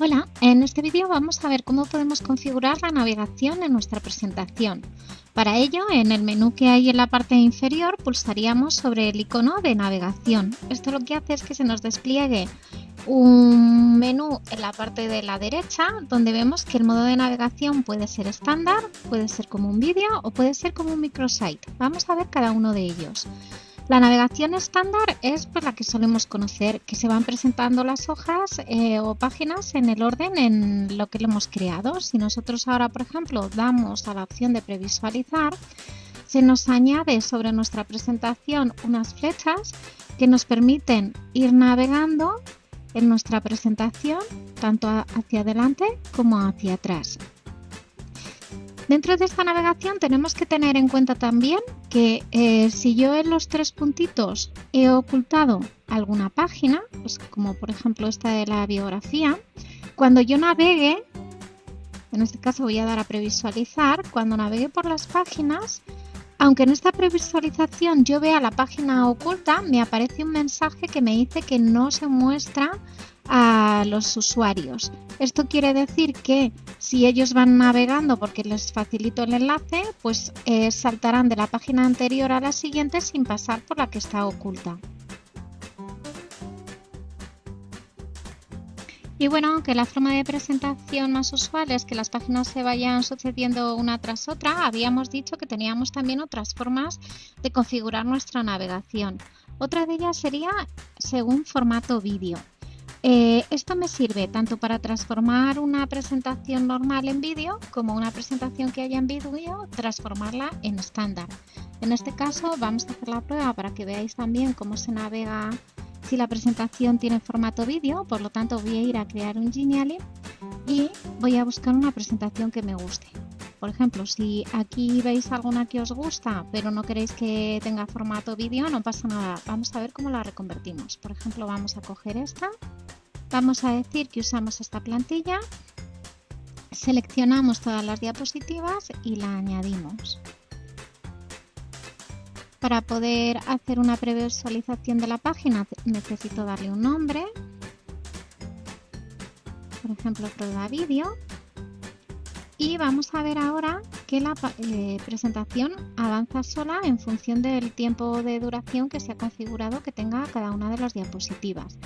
Hola, en este vídeo vamos a ver cómo podemos configurar la navegación en nuestra presentación. Para ello, en el menú que hay en la parte inferior pulsaríamos sobre el icono de navegación. Esto lo que hace es que se nos despliegue un menú en la parte de la derecha donde vemos que el modo de navegación puede ser estándar, puede ser como un vídeo o puede ser como un microsite. Vamos a ver cada uno de ellos. La navegación estándar es pues, la que solemos conocer, que se van presentando las hojas eh, o páginas en el orden en lo que le hemos creado. Si nosotros ahora, por ejemplo, damos a la opción de previsualizar, se nos añade sobre nuestra presentación unas flechas que nos permiten ir navegando en nuestra presentación tanto hacia adelante como hacia atrás. Dentro de esta navegación tenemos que tener en cuenta también que eh, si yo en los tres puntitos he ocultado alguna página, pues como por ejemplo esta de la biografía, cuando yo navegue, en este caso voy a dar a previsualizar, cuando navegue por las páginas, aunque en esta previsualización yo vea la página oculta, me aparece un mensaje que me dice que no se muestra a los usuarios. Esto quiere decir que si ellos van navegando porque les facilito el enlace, pues eh, saltarán de la página anterior a la siguiente sin pasar por la que está oculta. Y bueno, aunque la forma de presentación más usual es que las páginas se vayan sucediendo una tras otra, habíamos dicho que teníamos también otras formas de configurar nuestra navegación. Otra de ellas sería según formato vídeo. Eh, esto me sirve tanto para transformar una presentación normal en vídeo como una presentación que haya en vídeo, transformarla en estándar. En este caso vamos a hacer la prueba para que veáis también cómo se navega si la presentación tiene formato vídeo, por lo tanto voy a ir a crear un Geniali y voy a buscar una presentación que me guste. Por ejemplo, si aquí veis alguna que os gusta, pero no queréis que tenga formato vídeo, no pasa nada. Vamos a ver cómo la reconvertimos. Por ejemplo, vamos a coger esta Vamos a decir que usamos esta plantilla, seleccionamos todas las diapositivas y la añadimos. Para poder hacer una previsualización de la página necesito darle un nombre, por ejemplo prueba vídeo, y vamos a ver ahora que la eh, presentación avanza sola en función del tiempo de duración que se ha configurado que tenga cada una de las diapositivas.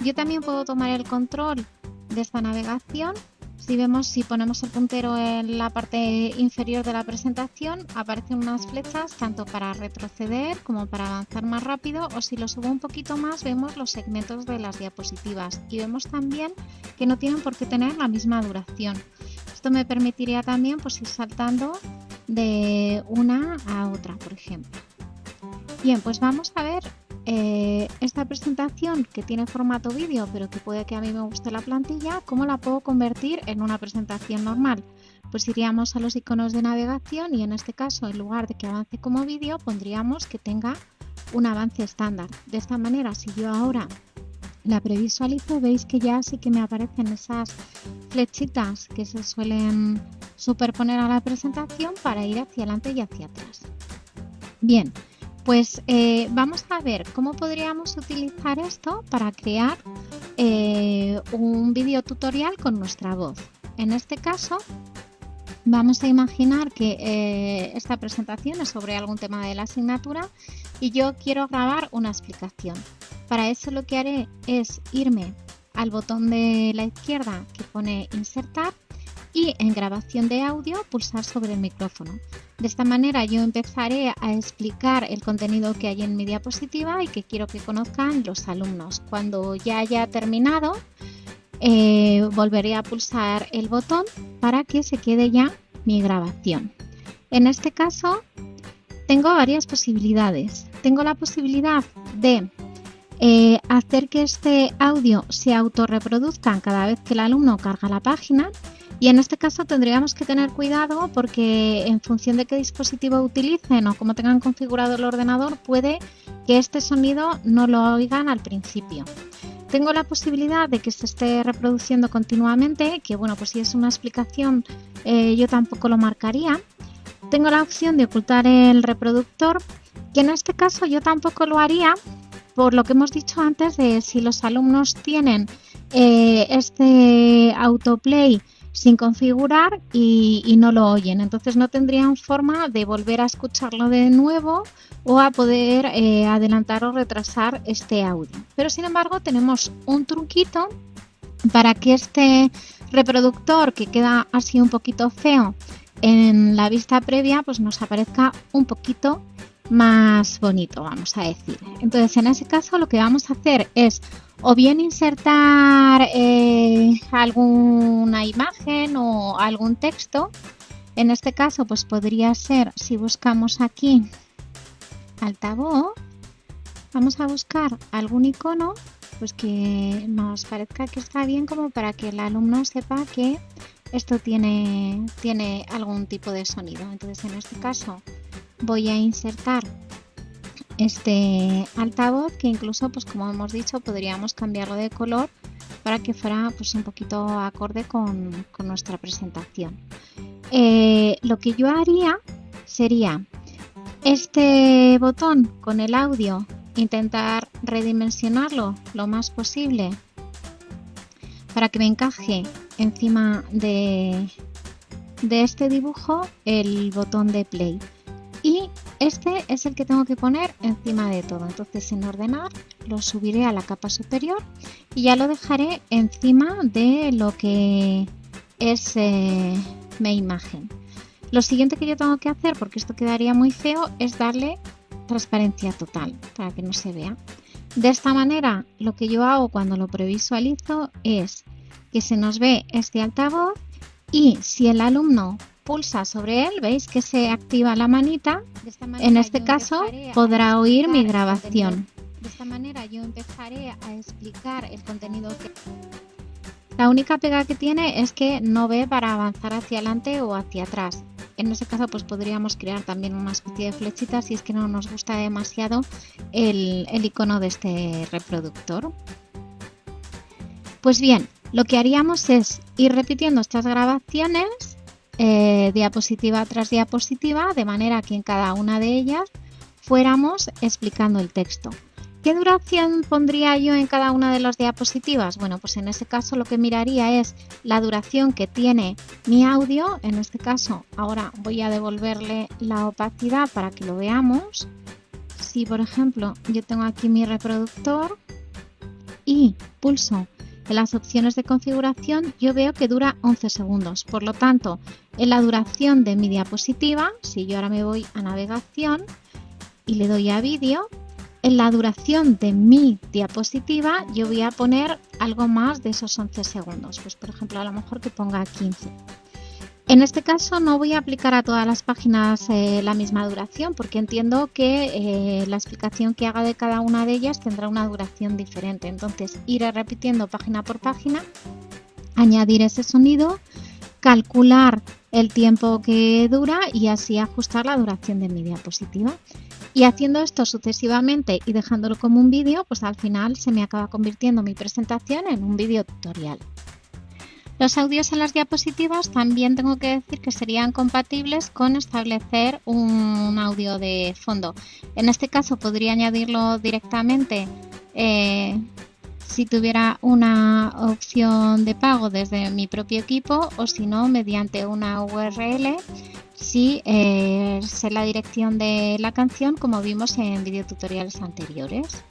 Yo también puedo tomar el control de esta navegación. Si vemos, si ponemos el puntero en la parte inferior de la presentación, aparecen unas flechas tanto para retroceder como para avanzar más rápido o si lo subo un poquito más vemos los segmentos de las diapositivas y vemos también que no tienen por qué tener la misma duración. Esto me permitiría también pues, ir saltando de una a otra, por ejemplo. Bien, pues vamos a ver eh, esta presentación que tiene formato vídeo, pero que puede que a mí me guste la plantilla, ¿cómo la puedo convertir en una presentación normal? Pues iríamos a los iconos de navegación y en este caso, en lugar de que avance como vídeo, pondríamos que tenga un avance estándar. De esta manera, si yo ahora la previsualizo, veis que ya sí que me aparecen esas flechitas que se suelen superponer a la presentación para ir hacia adelante y hacia atrás. Bien, pues eh, vamos a ver cómo podríamos utilizar esto para crear eh, un video tutorial con nuestra voz. En este caso, vamos a imaginar que eh, esta presentación es sobre algún tema de la asignatura y yo quiero grabar una explicación. Para eso lo que haré es irme al botón de la izquierda que pone insertar y en grabación de audio pulsar sobre el micrófono. De esta manera yo empezaré a explicar el contenido que hay en mi diapositiva y que quiero que conozcan los alumnos. Cuando ya haya terminado, eh, volveré a pulsar el botón para que se quede ya mi grabación. En este caso, tengo varias posibilidades. Tengo la posibilidad de eh, hacer que este audio se autorreproduzca cada vez que el alumno carga la página y en este caso tendríamos que tener cuidado porque en función de qué dispositivo utilicen o cómo tengan configurado el ordenador, puede que este sonido no lo oigan al principio. Tengo la posibilidad de que se esté reproduciendo continuamente, que bueno, pues si es una explicación eh, yo tampoco lo marcaría. Tengo la opción de ocultar el reproductor, que en este caso yo tampoco lo haría, por lo que hemos dicho antes de si los alumnos tienen eh, este autoplay sin configurar y, no lo oyen. Entonces no tendrían forma de volver a escucharlo de nuevo o a poder eh, adelantar o retrasar este audio. Pero sin embargo tenemos un truquito para que este reproductor que queda así un poquito feo en la vista previa pues nos aparezca un poquito más bonito, vamos a decir. Entonces, en ese caso lo que vamos a hacer es o bien insertar eh, alguna imagen o algún texto. En este caso, pues podría ser, si buscamos aquí altavoz, vamos a buscar algún icono pues que nos parezca que está bien como para que el alumno sepa que esto tiene, tiene algún tipo de sonido. Entonces, en este caso, voy a insertar este altavoz que incluso pues como hemos dicho podríamos cambiarlo de color para que fuera pues un poquito acorde con, nuestra presentación. Eh, lo que yo haría sería este botón con el audio intentar redimensionarlo lo más posible para que me encaje encima de, de este dibujo el botón de play este es el que tengo que poner encima de todo. Entonces en ordenar lo subiré a la capa superior y ya lo dejaré encima de lo que es eh, mi imagen. Lo siguiente que yo tengo que hacer, porque esto quedaría muy feo, es darle transparencia total para que no se vea. De esta manera lo que yo hago cuando lo previsualizo es que se nos ve este altavoz y si el alumno pulsa sobre él, veis que se activa la manita. En este caso podrá oír mi grabación. De esta manera yo empezaré a explicar el contenido que... La única pega que tiene es que no ve para avanzar hacia adelante o hacia atrás. En ese caso pues podríamos crear también una especie de flechita si es que no nos gusta demasiado el, el icono de este reproductor. Pues bien, lo que haríamos es ir repitiendo estas grabaciones eh, diapositiva tras diapositiva, de manera que en cada una de ellas fuéramos explicando el texto. ¿Qué duración pondría yo en cada una de las diapositivas? Bueno, pues en ese caso lo que miraría es la duración que tiene mi audio. En este caso, ahora voy a devolverle la opacidad para que lo veamos. Si, por ejemplo, yo tengo aquí mi reproductor y pulso en las opciones de configuración yo veo que dura 11 segundos. Por lo tanto, en la duración de mi diapositiva, si yo ahora me voy a navegación y le doy a vídeo, en la duración de mi diapositiva yo voy a poner algo más de esos 11 segundos. Pues por ejemplo, a lo mejor que ponga 15. En este caso no voy a aplicar a todas las páginas eh, la misma duración porque entiendo que eh, la explicación que haga de cada una de ellas tendrá una duración diferente. Entonces iré repitiendo página por página, añadir ese sonido, calcular el tiempo que dura y así ajustar la duración de mi diapositiva. Y haciendo esto sucesivamente y dejándolo como un vídeo, pues al final se me acaba convirtiendo mi presentación en un vídeo tutorial. Los audios en las diapositivas también tengo que decir que serían compatibles con establecer un audio de fondo. En este caso podría añadirlo directamente eh, si tuviera una opción de pago desde mi propio equipo o si no mediante una URL si eh, sé la dirección de la canción como vimos en videotutoriales anteriores.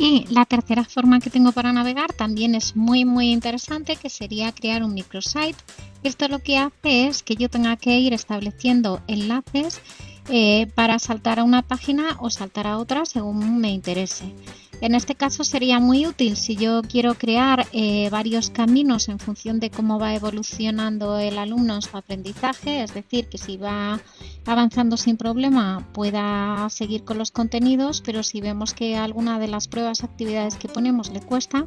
Y la tercera forma que tengo para navegar también es muy muy interesante, que sería crear un microsite. Esto lo que hace es que yo tenga que ir estableciendo enlaces eh, para saltar a una página o saltar a otra según me interese. En este caso sería muy útil si yo quiero crear eh, varios caminos en función de cómo va evolucionando el alumno en su aprendizaje, es decir, que si va avanzando sin problema pueda seguir con los contenidos, pero si vemos que alguna de las pruebas, actividades que ponemos le cuesta,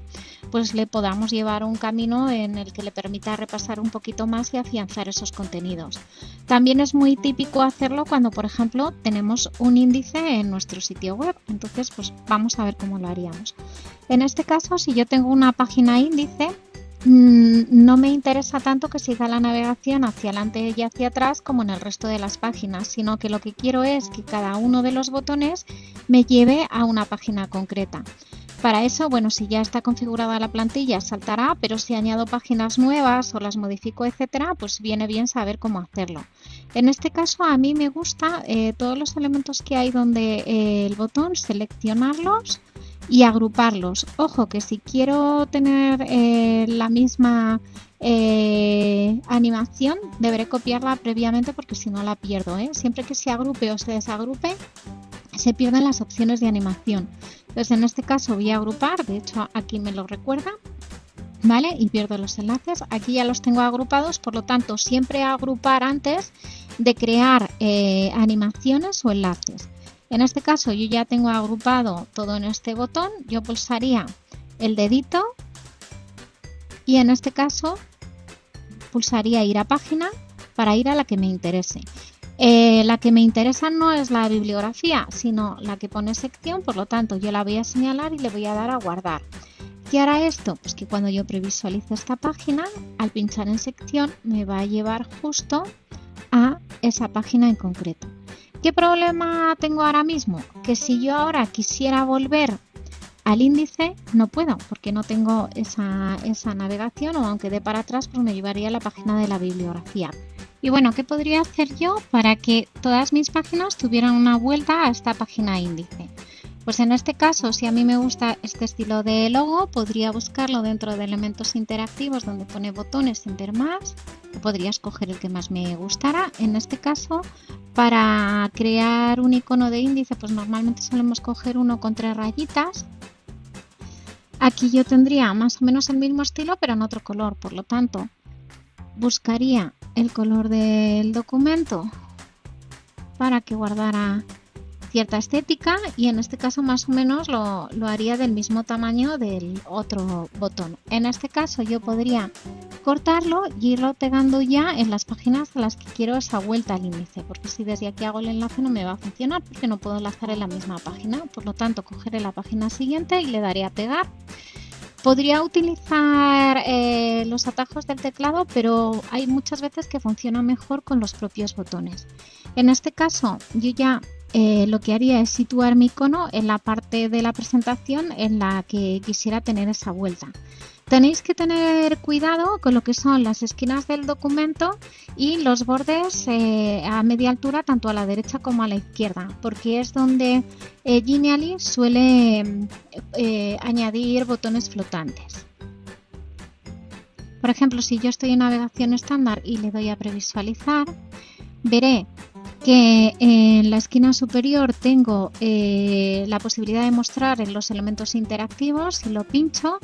pues le podamos llevar un camino en el que le permita repasar un poquito más y afianzar esos contenidos. También es muy típico hacerlo cuando, por ejemplo, tenemos un índice en nuestro sitio web, entonces pues vamos a ver cómo lo haríamos. En este caso, si yo tengo una página índice, mm, no me interesa tanto que siga la navegación hacia adelante y hacia atrás como en el resto de las páginas, sino que lo que quiero es que cada uno de los botones me lleve a una página concreta. Para eso, bueno, si ya está configurada la plantilla saltará, pero si añado páginas nuevas o las modifico, etcétera, pues viene bien saber cómo hacerlo. En este caso a mí me gusta eh, todos los elementos que hay donde eh, el botón seleccionarlos y agruparlos. Ojo que si quiero tener eh, la misma animación deberé copiarla previamente porque si no la pierdo. Siempre que se agrupe o se desagrupe se pierden las opciones de animación. Entonces en este caso voy a agrupar, de hecho aquí me lo recuerda, ¿vale? Y pierdo los enlaces. Aquí ya los tengo agrupados, por lo tanto siempre agrupar antes de crear eh, animaciones o enlaces. En este caso yo ya tengo agrupado todo en este botón, yo pulsaría el dedito y en este caso pulsaría ir a página para ir a la que me interese. Eh, la que me interesa no es la bibliografía, sino la que pone sección, por lo tanto yo la voy a señalar y le voy a dar a guardar. ¿Qué hará esto? Pues que cuando yo previsualice esta página, al pinchar en sección me va a llevar justo a esa página en concreto. ¿Qué problema tengo ahora mismo? Que si yo ahora quisiera volver al índice, no puedo porque no tengo esa, esa navegación o aunque dé para atrás, pues me llevaría a la página de la bibliografía. Y bueno, ¿qué podría hacer yo para que todas mis páginas tuvieran una vuelta a esta página índice? Pues en este caso, si a mí me gusta este estilo de logo, podría buscarlo dentro de elementos interactivos donde pone botones sin ver más. Podría escoger el que más me gustara. En este caso, para crear un icono de índice, pues normalmente solemos coger uno con tres rayitas. Aquí yo tendría más o menos el mismo estilo, pero en otro color. Por lo tanto, buscaría el color del documento para que guardara cierta estética y en este caso más o menos lo, haría del mismo tamaño del otro botón. En este caso yo podría cortarlo y irlo pegando ya en las páginas a las que quiero esa vuelta al índice, porque si desde aquí hago el enlace no me va a funcionar porque no puedo enlazar en la misma página. Por lo tanto, cogeré la página siguiente y le daré a pegar Podría utilizar eh, los atajos del teclado, pero hay muchas veces que funciona mejor con los propios botones. En este caso, yo ya eh, lo que haría es situar mi icono en la parte de la presentación en la que quisiera tener esa vuelta. Tenéis que tener cuidado con lo que son las esquinas del documento y los bordes eh, a media altura tanto a la derecha como a la izquierda, porque es donde eh, Genially suele eh, añadir botones flotantes. Por ejemplo, si yo estoy en navegación estándar y le doy a previsualizar, veré que en la esquina superior tengo la posibilidad de mostrar los elementos interactivos. Si lo pincho,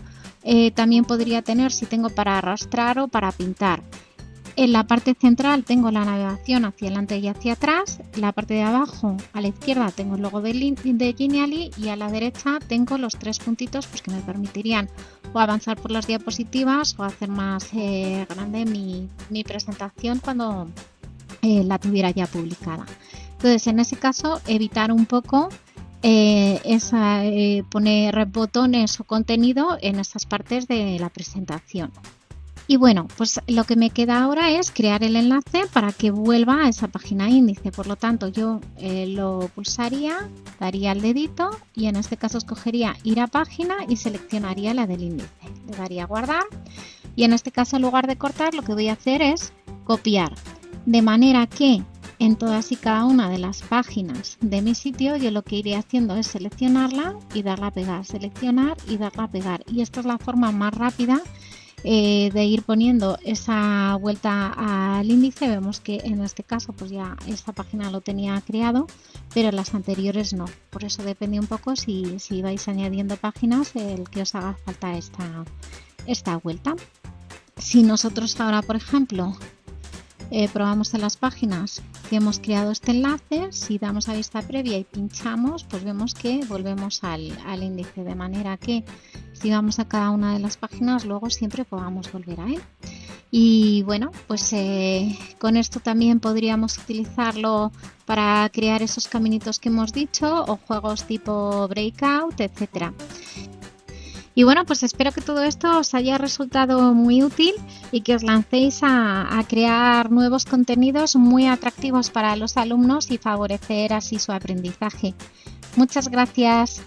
eh, también podría tener si tengo para arrastrar o para pintar. En la parte central tengo la navegación hacia adelante y hacia atrás. En la parte de abajo a la izquierda tengo el logo de, de Genially y a la derecha tengo los tres puntitos pues, que me permitirían o avanzar por las diapositivas o hacer más eh, grande mi, presentación cuando eh, la tuviera ya publicada. Entonces en ese caso evitar un poco eh, eh, poner botones o contenido en esas partes de la presentación. Y bueno, pues lo que me queda ahora es crear el enlace para que vuelva a esa página índice. Por lo tanto, yo eh, lo pulsaría, daría el dedito y en este caso escogería ir a página y seleccionaría la del índice. Le daría guardar y en este caso en lugar de cortar lo que voy a hacer es copiar. De manera que en todas y cada una de las páginas de mi sitio. Yo lo que iré haciendo es seleccionarla y darla a pegar, seleccionar y darla a pegar. Y esta es la forma más rápida eh, de ir poniendo esa vuelta al índice. Vemos que en este caso pues ya esta página lo tenía creado pero las anteriores no. Por eso depende un poco si, si vais añadiendo páginas el que os haga falta esta, esta vuelta. Si nosotros ahora por ejemplo eh, probamos en las páginas que hemos creado este enlace, si damos a vista previa y pinchamos, pues vemos que volvemos al, índice, de manera que si vamos a cada una de las páginas, luego siempre podamos volver a él. Y bueno, pues eh, con esto también podríamos utilizarlo para crear esos caminitos que hemos dicho o juegos tipo breakout, etcétera. Y bueno, pues espero que todo esto os haya resultado muy útil y que os lancéis a, crear nuevos contenidos muy atractivos para los alumnos y favorecer así su aprendizaje. Muchas gracias.